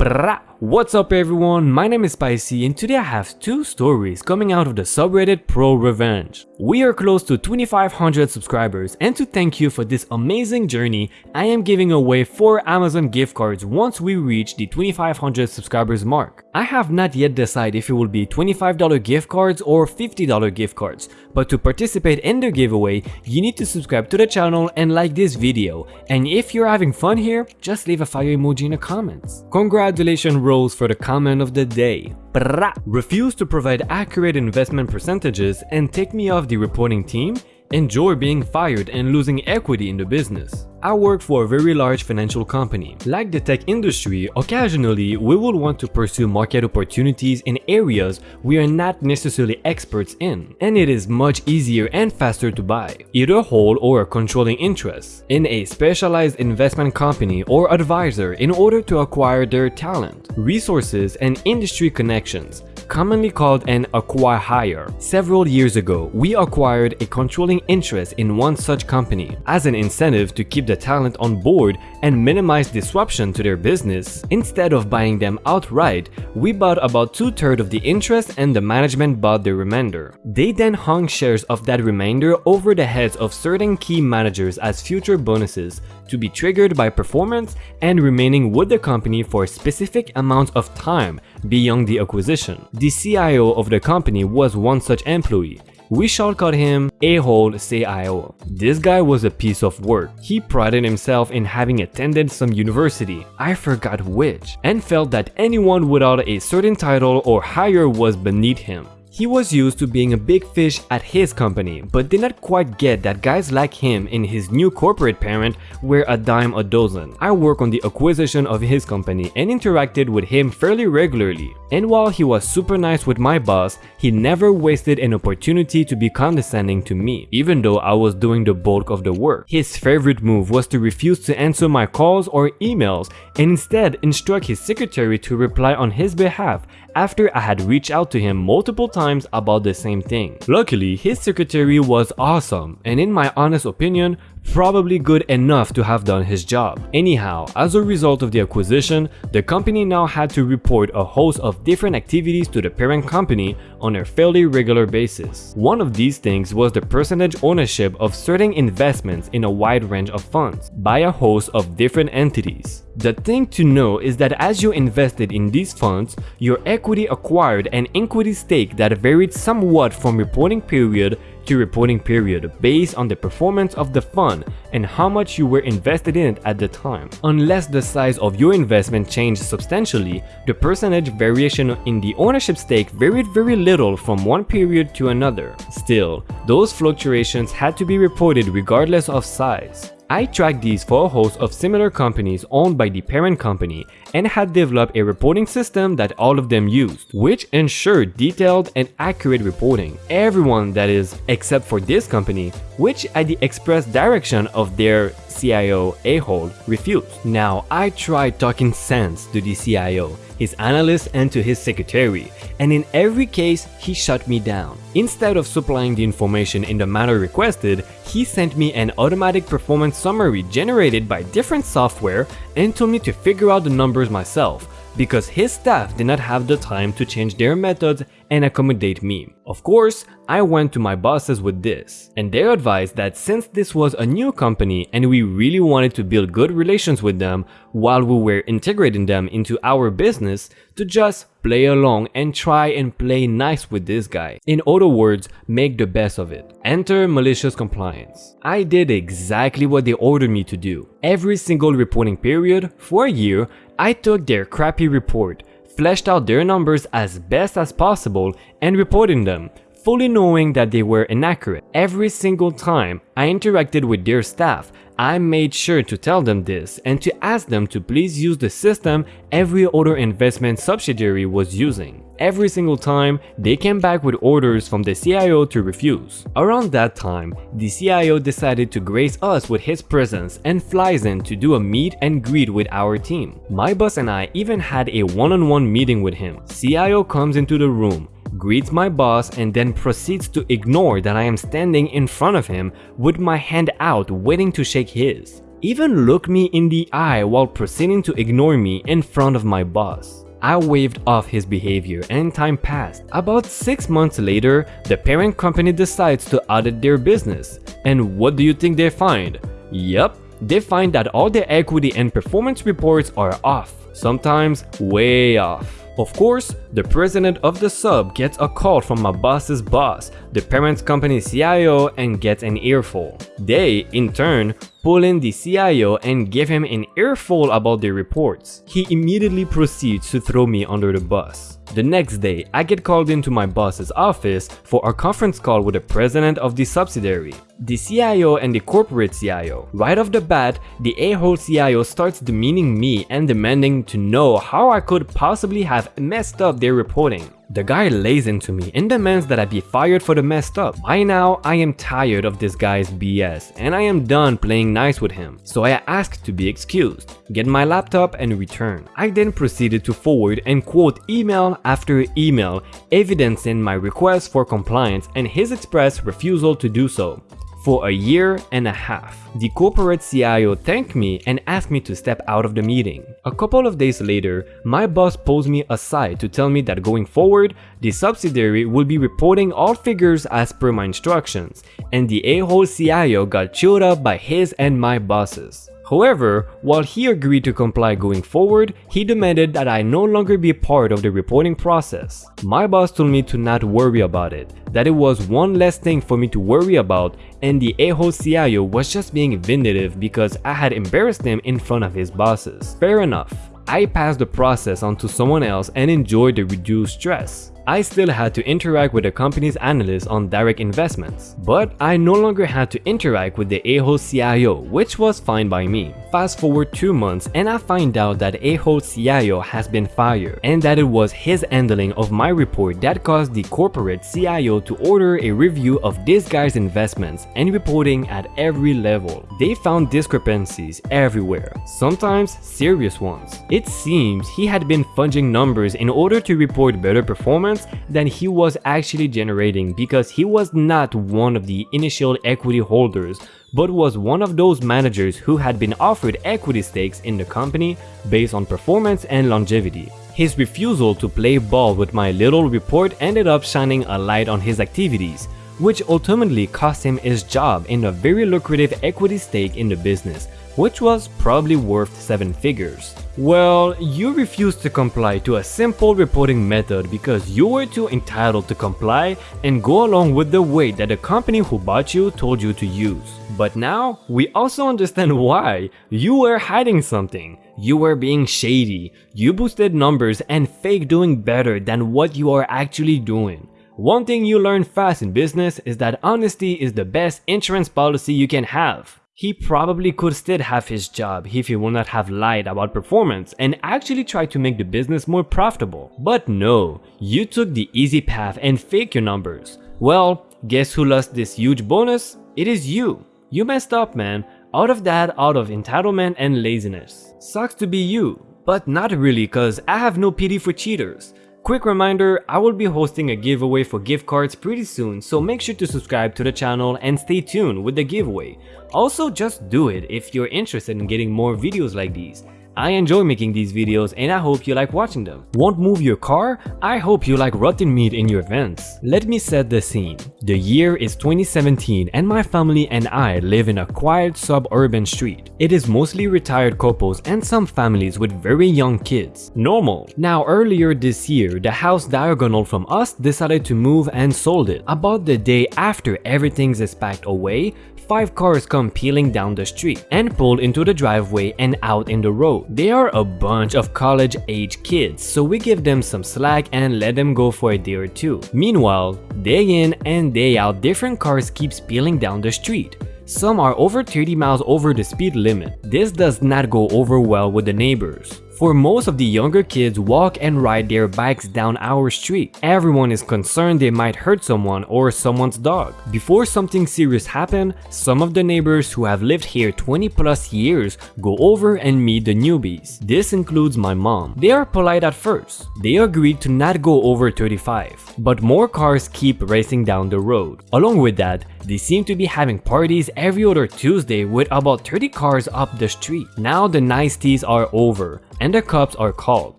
What's up everyone, my name is Spicy and today I have two stories coming out of the subreddit Pro Revenge. We are close to 2500 subscribers and to thank you for this amazing journey, I am giving away 4 Amazon gift cards once we reach the 2500 subscribers mark. I have not yet decided if it will be $25 gift cards or $50 gift cards, but to participate in the giveaway, you need to subscribe to the channel and like this video, and if you're having fun here, just leave a fire emoji in the comments. Congratulations Rose for the comment of the day. Brah. Refuse to provide accurate investment percentages and take me off the reporting team? Enjoy being fired and losing equity in the business. I work for a very large financial company. Like the tech industry, occasionally we will want to pursue market opportunities in areas we are not necessarily experts in, and it is much easier and faster to buy, either whole or controlling interests, in a specialized investment company or advisor in order to acquire their talent, resources, and industry connections commonly called an acqui-hire. Several years ago, we acquired a controlling interest in one such company. As an incentive to keep the talent on board and minimize disruption to their business, instead of buying them outright, we bought about two-thirds of the interest and the management bought the remainder. They then hung shares of that remainder over the heads of certain key managers as future bonuses to be triggered by performance and remaining with the company for a specific amount of time beyond the acquisition. The CIO of the company was one such employee. We shall call him A-hole CIO. This guy was a piece of work. He prided himself in having attended some university, I forgot which, and felt that anyone without a certain title or higher was beneath him. He was used to being a big fish at his company, but did not quite get that guys like him in his new corporate parent were a dime a dozen. I work on the acquisition of his company and interacted with him fairly regularly. And while he was super nice with my boss, he never wasted an opportunity to be condescending to me, even though I was doing the bulk of the work. His favorite move was to refuse to answer my calls or emails and instead instruct his secretary to reply on his behalf after I had reached out to him multiple times about the same thing. Luckily, his secretary was awesome and in my honest opinion, probably good enough to have done his job. Anyhow, as a result of the acquisition, the company now had to report a host of different activities to the parent company on a fairly regular basis. One of these things was the percentage ownership of certain investments in a wide range of funds by a host of different entities. The thing to know is that as you invested in these funds, your equity acquired an equity stake that varied somewhat from reporting period reporting period based on the performance of the fund and how much you were invested in it at the time. Unless the size of your investment changed substantially, the percentage variation in the ownership stake varied very little from one period to another. Still, those fluctuations had to be reported regardless of size. I tracked these for a host of similar companies owned by the parent company and had developed a reporting system that all of them used, which ensured detailed and accurate reporting. Everyone that is, except for this company, which at the express direction of their CIO a-hole refused. Now I tried talking sense to the CIO his analyst and to his secretary, and in every case he shut me down. Instead of supplying the information in the manner requested, he sent me an automatic performance summary generated by different software and told me to figure out the numbers myself because his staff did not have the time to change their methods and accommodate me. Of course, I went to my bosses with this, and they advised that since this was a new company and we really wanted to build good relations with them while we were integrating them into our business, to just play along and try and play nice with this guy. In other words, make the best of it. Enter malicious compliance. I did exactly what they ordered me to do. Every single reporting period, for a year, I took their crappy report, fleshed out their numbers as best as possible and reporting them, fully knowing that they were inaccurate. Every single time I interacted with their staff, I made sure to tell them this and to ask them to please use the system every other investment subsidiary was using. Every single time, they came back with orders from the CIO to refuse. Around that time, the CIO decided to grace us with his presence and flies in to do a meet and greet with our team. My boss and I even had a one-on-one -on -one meeting with him. CIO comes into the room, greets my boss and then proceeds to ignore that I am standing in front of him with my hand out waiting to shake his. even look me in the eye while proceeding to ignore me in front of my boss. I waved off his behavior and time passed. About 6 months later, the parent company decides to audit their business. And what do you think they find? Yup, they find that all their equity and performance reports are off, sometimes way off. Of course, the president of the sub gets a call from my boss's boss, the parent company CIO and gets an earful. They, in turn, pull in the CIO and give him an earful about their reports. He immediately proceeds to throw me under the bus. The next day, I get called into my boss's office for a conference call with the president of the subsidiary, the CIO and the corporate CIO. Right off the bat, the a-hole CIO starts demeaning me and demanding to know how I could possibly have messed up their reporting. The guy lays into me and demands that I be fired for the messed up. By now, I am tired of this guy's BS and I am done playing nice with him. So I ask to be excused, get my laptop and return. I then proceeded to forward and quote email after email evidencing my request for compliance and his express refusal to do so for a year and a half. The corporate CIO thanked me and asked me to step out of the meeting. A couple of days later, my boss pulls me aside to tell me that going forward, the subsidiary will be reporting all figures as per my instructions, and the a-hole CIO got chewed up by his and my bosses. However, while he agreed to comply going forward, he demanded that I no longer be part of the reporting process. My boss told me to not worry about it, that it was one less thing for me to worry about and the a-hole CIO was just being vindictive because I had embarrassed him in front of his bosses. Fair enough. I passed the process on to someone else and enjoyed the reduced stress. I still had to interact with the company's analysts on direct investments, but I no longer had to interact with the a-hole CIO, which was fine by me. Fast forward 2 months and I find out that a-hole CIO has been fired and that it was his handling of my report that caused the corporate CIO to order a review of this guy's investments and reporting at every level. They found discrepancies everywhere, sometimes serious ones. It seems he had been fudging numbers in order to report better performance than he was actually generating because he was not one of the initial equity holders but was one of those managers who had been offered equity stakes in the company based on performance and longevity. His refusal to play ball with my little report ended up shining a light on his activities, which ultimately cost him his job in a very lucrative equity stake in the business, which was probably worth 7 figures. Well, you refused to comply to a simple reporting method because you were too entitled to comply and go along with the way that the company who bought you told you to use. But now, we also understand why. You were hiding something. You were being shady. You boosted numbers and fake doing better than what you are actually doing. One thing you learn fast in business is that honesty is the best insurance policy you can have. He probably could still have his job if he would not have lied about performance and actually tried to make the business more profitable. But no, you took the easy path and fake your numbers. Well, guess who lost this huge bonus? It is you. You messed up man, out of that out of entitlement and laziness. Sucks to be you, but not really cause I have no pity for cheaters. Quick reminder, I will be hosting a giveaway for gift cards pretty soon, so make sure to subscribe to the channel and stay tuned with the giveaway. Also, just do it if you're interested in getting more videos like these. I enjoy making these videos and I hope you like watching them. Won't move your car? I hope you like rotten meat in your vents. Let me set the scene. The year is 2017 and my family and I live in a quiet suburban street. It is mostly retired couples and some families with very young kids. Normal. Now earlier this year, the house diagonal from us decided to move and sold it. About the day after everything is packed away, five cars come peeling down the street and pull into the driveway and out in the road. They are a bunch of college age kids, so we give them some slack and let them go for a day or two. Meanwhile, day in and day out different cars keep peeling down the street. Some are over 30 miles over the speed limit. This does not go over well with the neighbors. For most of the younger kids walk and ride their bikes down our street. Everyone is concerned they might hurt someone or someone's dog. Before something serious happen, some of the neighbors who have lived here 20 plus years go over and meet the newbies. This includes my mom. They are polite at first. They agreed to not go over 35, but more cars keep racing down the road. Along with that, they seem to be having parties every other Tuesday with about 30 cars up the street. Now the niceties are over and the cops are called.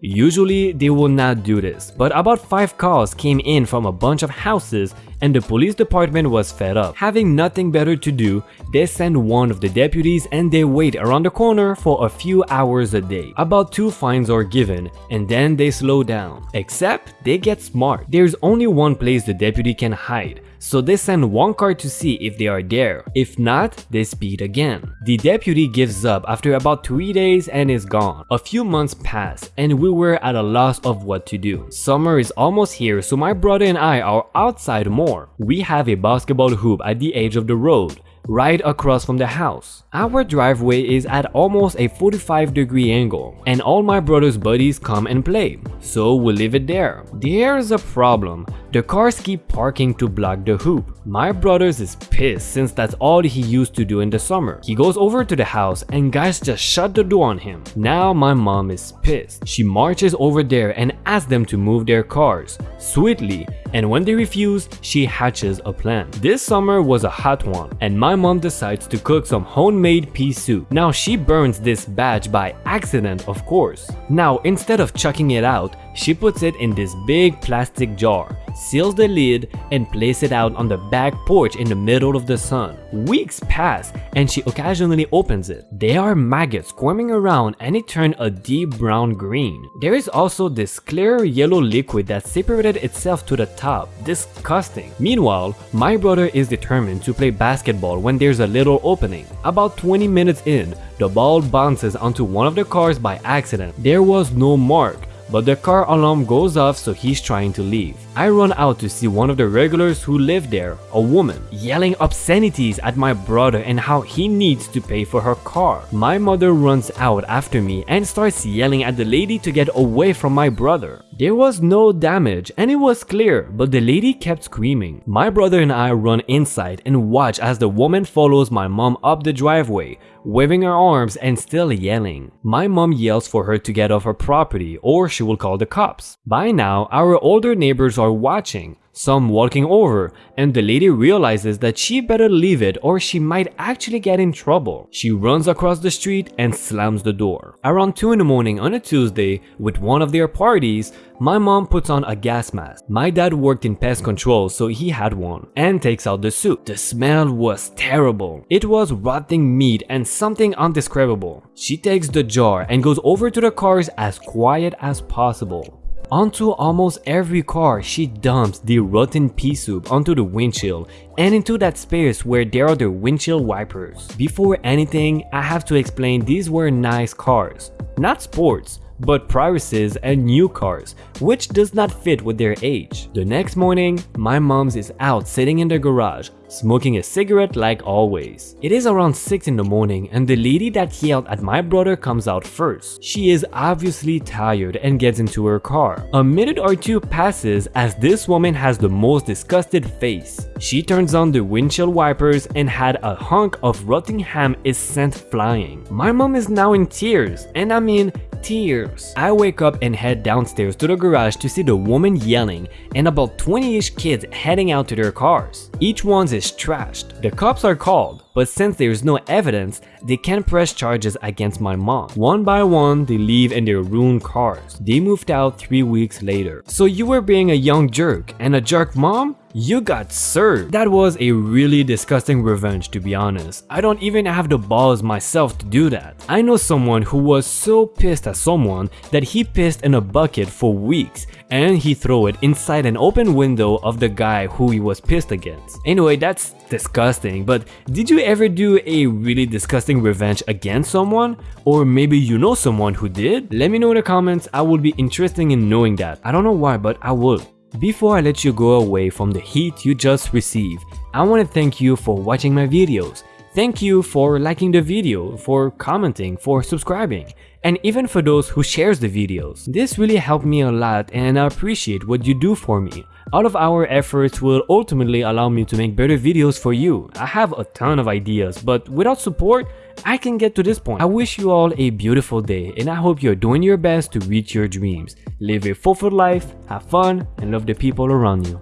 Usually they will not do this, but about 5 calls came in from a bunch of houses and the police department was fed up. Having nothing better to do, they send one of the deputies and they wait around the corner for a few hours a day. About two fines are given and then they slow down. Except they get smart. There's only one place the deputy can hide so they send one car to see if they are there. If not, they speed again. The deputy gives up after about 3 days and is gone. A few months pass and we were at a loss of what to do. Summer is almost here so my brother and I are outside more. We have a basketball hoop at the edge of the road right across from the house. Our driveway is at almost a 45 degree angle and all my brother's buddies come and play, so we leave it there. There's a problem. The cars keep parking to block the hoop. My brother's is pissed since that's all he used to do in the summer. He goes over to the house and guys just shut the door on him. Now my mom is pissed. She marches over there and asks them to move their cars, sweetly, and when they refuse, she hatches a plan. This summer was a hot one and my mom decides to cook some homemade pea soup. Now she burns this batch by accident of course. Now instead of chucking it out, she puts it in this big plastic jar, seals the lid, and places it out on the back porch in the middle of the sun. Weeks pass and she occasionally opens it. There are maggots squirming around and it turned a deep brown green. There is also this clear yellow liquid that separated itself to the top. Disgusting. Meanwhile, my brother is determined to play basketball when there's a little opening. About 20 minutes in, the ball bounces onto one of the cars by accident. There was no mark, but the car alarm goes off so he's trying to leave. I run out to see one of the regulars who live there, a woman, yelling obscenities at my brother and how he needs to pay for her car. My mother runs out after me and starts yelling at the lady to get away from my brother. There was no damage and it was clear, but the lady kept screaming. My brother and I run inside and watch as the woman follows my mom up the driveway, waving her arms and still yelling. My mom yells for her to get off her property or she will call the cops. By now, our older neighbors are watching, some walking over, and the lady realizes that she better leave it or she might actually get in trouble. She runs across the street and slams the door. Around 2 in the morning on a Tuesday, with one of their parties, my mom puts on a gas mask. My dad worked in pest control so he had one, and takes out the soup. The smell was terrible. It was rotting meat and something undescribable. She takes the jar and goes over to the cars as quiet as possible. Onto almost every car, she dumps the rotten pea soup onto the windshield and into that space where there are the windshield wipers. Before anything, I have to explain these were nice cars, not sports, but Priuses and new cars, which does not fit with their age. The next morning, my mom's is out sitting in the garage, smoking a cigarette like always. It is around 6 in the morning and the lady that yelled at my brother comes out first. She is obviously tired and gets into her car. A minute or two passes as this woman has the most disgusted face. She turns on the windshield wipers and had a hunk of rotting ham is sent flying. My mom is now in tears and I mean tears. I wake up and head downstairs to the garage to see the woman yelling and about 20ish kids heading out to their cars. Each one's is trashed. The cops are called, but since there is no evidence, they can't press charges against my mom. One by one, they leave in their ruined cars. They moved out 3 weeks later. So you were being a young jerk and a jerk mom? You got served. That was a really disgusting revenge to be honest. I don't even have the balls myself to do that. I know someone who was so pissed at someone that he pissed in a bucket for weeks and he threw it inside an open window of the guy who he was pissed against. Anyway, that's disgusting, but did you ever do a really disgusting revenge against someone? Or maybe you know someone who did? Let me know in the comments, I would be interested in knowing that. I don't know why, but I would. Before I let you go away from the heat you just received, I want to thank you for watching my videos. Thank you for liking the video, for commenting, for subscribing, and even for those who shares the videos. This really helped me a lot and I appreciate what you do for me. All of our efforts will ultimately allow me to make better videos for you. I have a ton of ideas, but without support, I can get to this point. I wish you all a beautiful day and I hope you're doing your best to reach your dreams. Live a fulfilled life, have fun, and love the people around you.